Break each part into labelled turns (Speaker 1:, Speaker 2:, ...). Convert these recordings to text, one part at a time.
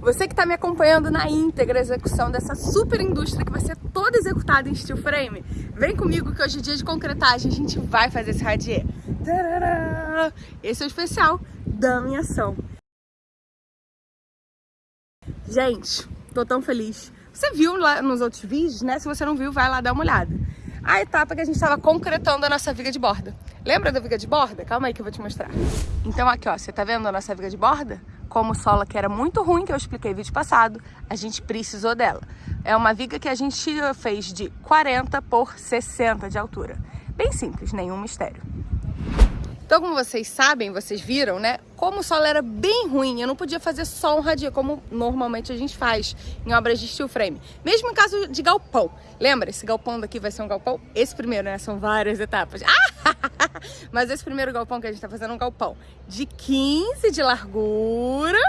Speaker 1: Você que está me acompanhando na íntegra execução dessa super indústria que vai ser toda executada em steel frame, vem comigo que hoje é dia de concretagem, a gente vai fazer esse radier. Esse é o especial da minha ação. Gente, tô tão feliz. Você viu lá nos outros vídeos, né? Se você não viu, vai lá dar uma olhada. A etapa que a gente estava concretando a nossa viga de borda. Lembra da viga de borda? Calma aí que eu vou te mostrar. Então aqui, ó, você tá vendo a nossa viga de borda? Como o solo que era muito ruim, que eu expliquei no vídeo passado, a gente precisou dela. É uma viga que a gente fez de 40 por 60 de altura. Bem simples, nenhum mistério. Então, como vocês sabem, vocês viram, né? Como o solo era bem ruim, eu não podia fazer só um radia, como normalmente a gente faz em obras de steel frame. Mesmo em caso de galpão. Lembra? Esse galpão daqui vai ser um galpão? Esse primeiro, né? São várias etapas. Mas esse primeiro galpão que a gente tá fazendo é um galpão de 15 de largura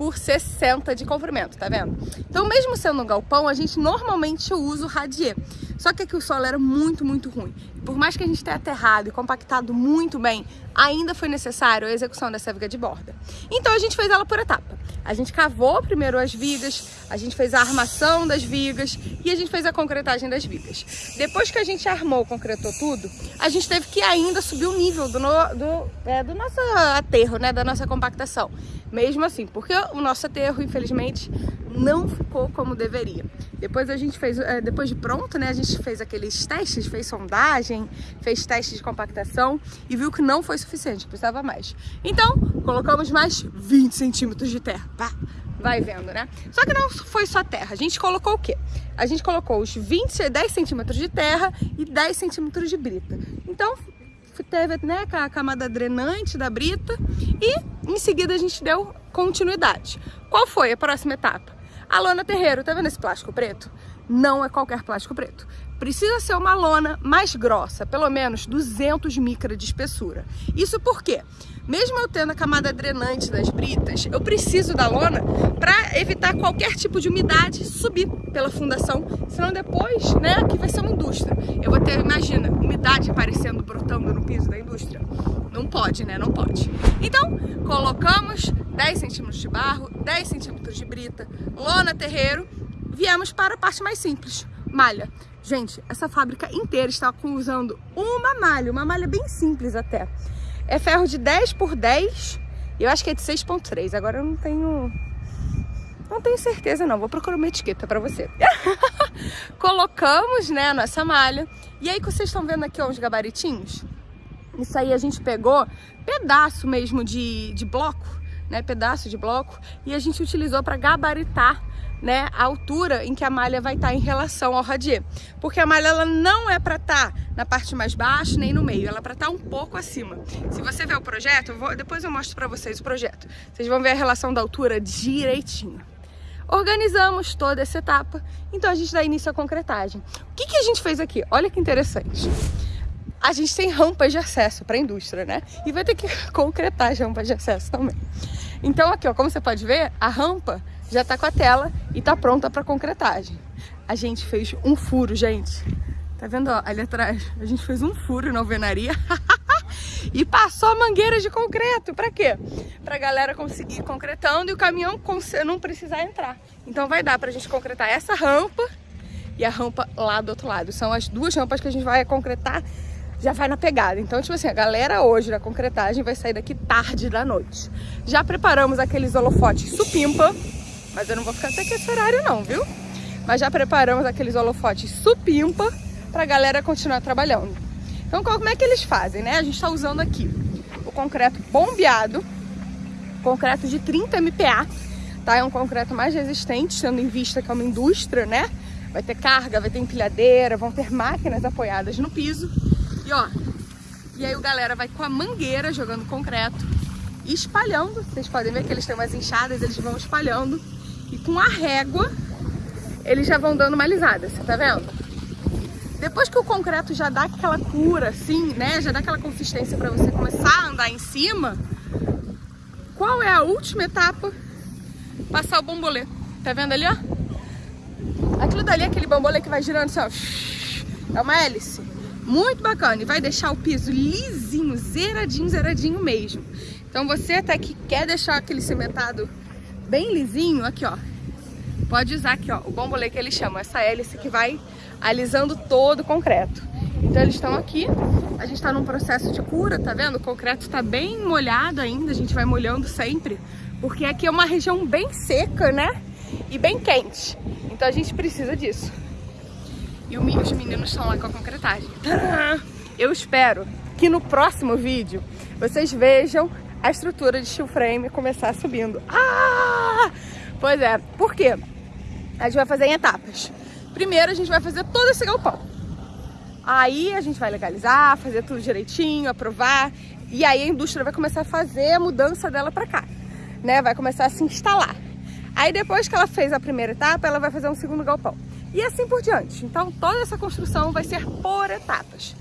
Speaker 1: por 60 de comprimento, tá vendo? Então, mesmo sendo um galpão, a gente normalmente usa o radier. Só que aqui o solo era muito, muito ruim. Por mais que a gente tenha aterrado e compactado muito bem, ainda foi necessário a execução dessa viga de borda. Então, a gente fez ela por etapa. A gente cavou primeiro as vigas, a gente fez a armação das vigas e a gente fez a concretagem das vigas. Depois que a gente armou, concretou tudo, a gente teve que ainda subir o nível do, no, do, é, do nosso aterro, né, da nossa compactação mesmo assim, porque o nosso aterro, infelizmente, não ficou como deveria. Depois a gente fez, é, depois de pronto, né, a gente fez aqueles testes, fez sondagem, fez testes de compactação e viu que não foi suficiente, precisava mais. Então, colocamos mais 20 centímetros de terra, pá, vai vendo, né? Só que não foi só terra, a gente colocou o quê? A gente colocou os 20, 10 centímetros de terra e 10 centímetros de brita. Então, teve né, a camada drenante da brita e em seguida a gente deu continuidade. Qual foi a próxima etapa? A lona terreiro, tá vendo esse plástico preto? Não é qualquer plástico preto. Precisa ser uma lona mais grossa, pelo menos 200 micra de espessura. Isso por quê? Mesmo eu tendo a camada drenante das britas, eu preciso da lona para evitar qualquer tipo de umidade subir pela fundação, senão depois, né, aqui vai ser uma indústria. Eu vou ter, imagina, umidade aparecendo, brotando no piso da indústria. Não pode, né? Não pode. Então, colocamos 10 centímetros de barro, 10 centímetros de brita, lona terreiro, viemos para a parte mais simples, malha. Gente, essa fábrica inteira está usando uma malha, uma malha bem simples até. É ferro de 10 por 10, eu acho que é de 6.3, agora eu não tenho... Não tenho certeza não, vou procurar uma etiqueta para você. Colocamos, né, a nossa malha. E aí que vocês estão vendo aqui ó, uns gabaritinhos? Isso aí a gente pegou pedaço mesmo de, de bloco, né, pedaço de bloco, e a gente utilizou para gabaritar né, a altura em que a malha vai estar tá em relação ao radier. Porque a malha ela não é para estar tá na parte mais baixa nem no meio, ela é para estar tá um pouco acima. Se você ver o projeto, eu vou, depois eu mostro para vocês o projeto. Vocês vão ver a relação da altura direitinho. Organizamos toda essa etapa, então a gente dá início à concretagem. O que, que a gente fez aqui? Olha que interessante a gente tem rampas de acesso para a indústria, né? E vai ter que concretar as rampas de acesso também. Então aqui, ó, como você pode ver, a rampa já tá com a tela e tá pronta para concretagem. A gente fez um furo, gente. Tá vendo, ó, ali atrás? A gente fez um furo na alvenaria e passou mangueiras de concreto. Para quê? Pra galera conseguir ir concretando e o caminhão não precisar entrar. Então vai dar pra gente concretar essa rampa e a rampa lá do outro lado. São as duas rampas que a gente vai concretar já vai na pegada. Então, tipo assim, a galera hoje da concretagem vai sair daqui tarde da noite. Já preparamos aqueles holofotes supimpa, mas eu não vou ficar até aqui esse horário não, viu? Mas já preparamos aqueles holofotes supimpa pra galera continuar trabalhando. Então, como é que eles fazem, né? A gente tá usando aqui o concreto bombeado, concreto de 30 MPa, tá? É um concreto mais resistente, tendo em vista que é uma indústria, né? Vai ter carga, vai ter empilhadeira, vão ter máquinas apoiadas no piso. E ó, e aí o galera vai com a mangueira jogando concreto, espalhando. Vocês podem ver que eles têm umas enxadas, eles vão espalhando. E com a régua, eles já vão dando uma alisada, você tá vendo? Depois que o concreto já dá aquela cura, assim, né? Já dá aquela consistência para você começar a andar em cima. Qual é a última etapa? Passar o bombolê. Tá vendo ali, ó? Aquilo dali é aquele bambolê que vai girando assim, ó. É uma hélice. Muito bacana. E vai deixar o piso lisinho, zeradinho, zeradinho mesmo. Então você até que quer deixar aquele cimentado bem lisinho, aqui ó, pode usar aqui ó, o bombolê que eles chamam, essa hélice que vai alisando todo o concreto. Então eles estão aqui, a gente está num processo de cura, tá vendo? O concreto está bem molhado ainda, a gente vai molhando sempre, porque aqui é uma região bem seca, né? E bem quente. Então a gente precisa disso. E os meninos estão lá com a concretagem. Eu espero que no próximo vídeo vocês vejam a estrutura de steel frame começar subindo. Ah! Pois é, por quê? A gente vai fazer em etapas. Primeiro a gente vai fazer todo esse galpão. Aí a gente vai legalizar, fazer tudo direitinho, aprovar. E aí a indústria vai começar a fazer a mudança dela para cá, né? Vai começar a se instalar. Aí depois que ela fez a primeira etapa, ela vai fazer um segundo galpão. E assim por diante. Então toda essa construção vai ser por etapas.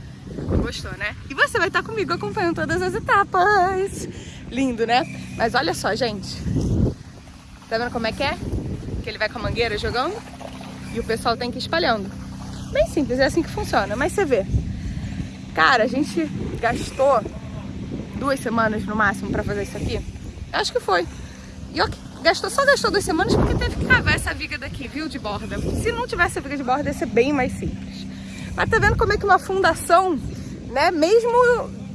Speaker 1: Gostou, né? E você vai estar comigo acompanhando todas as etapas. Lindo, né? Mas olha só, gente. Tá vendo como é que é? Que ele vai com a mangueira jogando e o pessoal tem que ir espalhando. Bem simples, é assim que funciona. Mas você vê. Cara, a gente gastou duas semanas no máximo pra fazer isso aqui. Acho que foi. E ok, gastou, só gastou duas semanas porque teve que cavar essa viga daqui, viu, de borda. Se não tivesse a viga de borda, ia ser bem mais simples. Mas tá vendo como é que uma fundação, né, mesmo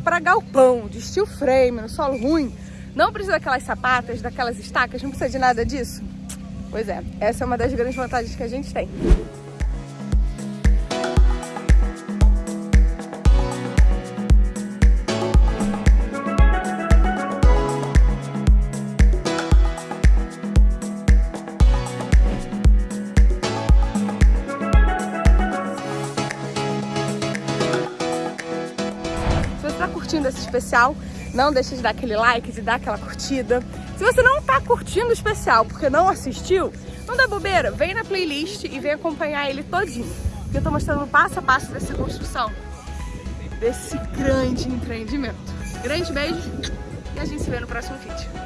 Speaker 1: para galpão, de steel frame, no solo ruim, não precisa daquelas sapatas, daquelas estacas, não precisa de nada disso? Pois é, essa é uma das grandes vantagens que a gente tem. Curtindo esse especial, não deixe de dar aquele like, de dar aquela curtida. Se você não tá curtindo o especial porque não assistiu, não dá bobeira, vem na playlist e vem acompanhar ele todinho. Que eu tô mostrando passo a passo dessa construção, desse grande empreendimento. Grande beijo e a gente se vê no próximo vídeo.